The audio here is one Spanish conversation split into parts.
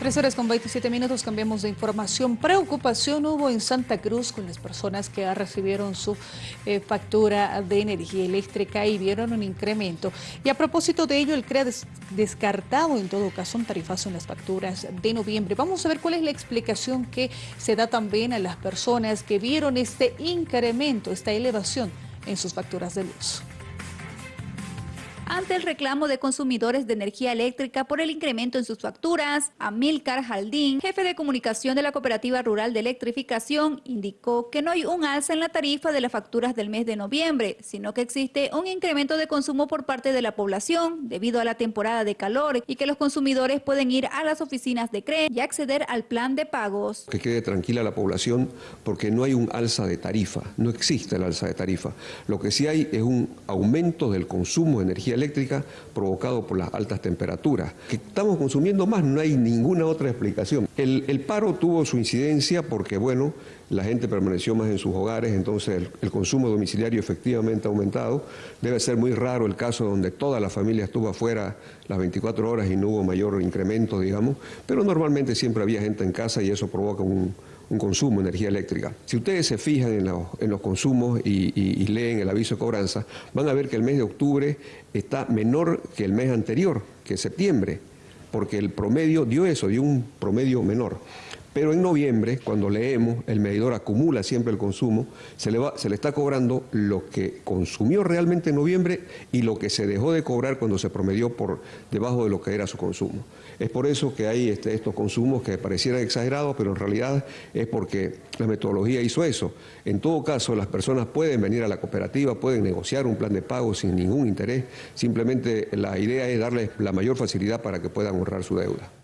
Tres horas con 27 minutos, cambiamos de información. Preocupación hubo en Santa Cruz con las personas que recibieron su eh, factura de energía eléctrica y vieron un incremento. Y a propósito de ello, el CREA descartado en todo caso un tarifazo en las facturas de noviembre. Vamos a ver cuál es la explicación que se da también a las personas que vieron este incremento, esta elevación en sus facturas de luz ante el reclamo de consumidores de energía eléctrica por el incremento en sus facturas, Amilcar Jaldín, jefe de comunicación de la Cooperativa Rural de Electrificación, indicó que no hay un alza en la tarifa de las facturas del mes de noviembre, sino que existe un incremento de consumo por parte de la población debido a la temporada de calor y que los consumidores pueden ir a las oficinas de CRE y acceder al plan de pagos. Que quede tranquila la población porque no hay un alza de tarifa, no existe el alza de tarifa. Lo que sí hay es un aumento del consumo de energía eléctrica provocado por las altas temperaturas. Que estamos consumiendo más, no hay ninguna otra explicación. El, paro tuvo su incidencia porque, bueno, la gente permaneció más en sus hogares, entonces el, consumo domiciliario efectivamente ha aumentado. Debe ser muy raro el caso donde toda la familia estuvo afuera las 24 horas y no hubo mayor incremento, digamos, pero normalmente siempre había gente en casa y eso provoca un, consumo de energía eléctrica. Si ustedes se fijan en, los consumos y, leen el aviso de cobranza, van a ver que el mes de octubre está menor que el mes anterior, que septiembre, porque el promedio dio eso, dio un promedio menor. Pero en noviembre, cuando leemos, el medidor acumula siempre el consumo, se le, va, se le está cobrando lo que consumió realmente en noviembre y lo que se dejó de cobrar cuando se promedió por debajo de lo que era su consumo. Es por eso que hay este, estos consumos que parecieran exagerados, pero en realidad es porque la metodología hizo eso. En todo caso, las personas pueden venir a la cooperativa, pueden negociar un plan de pago sin ningún interés, simplemente la idea es darles la mayor facilidad para que puedan ahorrar su deuda.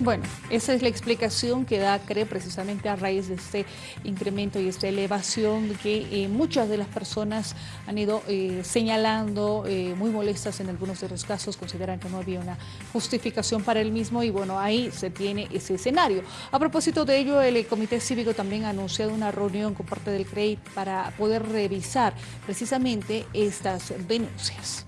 Bueno, esa es la explicación que da CRE precisamente a raíz de este incremento y esta elevación que eh, muchas de las personas han ido eh, señalando, eh, muy molestas en algunos de los casos, consideran que no había una justificación para el mismo y bueno, ahí se tiene ese escenario. A propósito de ello, el Comité Cívico también ha anunciado una reunión con parte del CRE para poder revisar precisamente estas denuncias.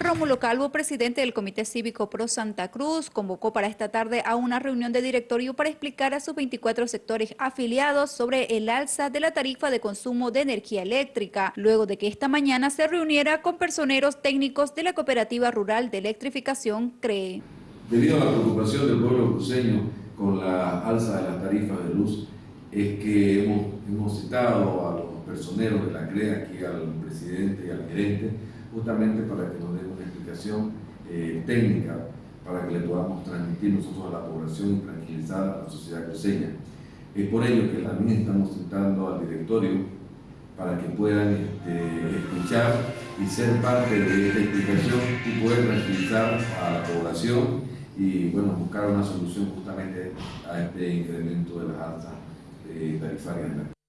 Rómulo Calvo, presidente del Comité Cívico Pro Santa Cruz, convocó para esta tarde a una reunión de directorio para explicar a sus 24 sectores afiliados sobre el alza de la tarifa de consumo de energía eléctrica, luego de que esta mañana se reuniera con personeros técnicos de la Cooperativa Rural de Electrificación CREE. Debido a la preocupación del pueblo cruceño con la alza de las tarifas de luz, es que hemos, citado a los personeros de la CREE, aquí al presidente y al gerente, justamente para que nos den una explicación eh, técnica para que le podamos transmitir nosotros a la población y tranquilizar a la sociedad cruceña. Es por ello que también estamos citando al directorio para que puedan este, escuchar y ser parte de esta explicación y poder tranquilizar a la población y bueno, buscar una solución justamente a este incremento de las altas eh, tarifarias.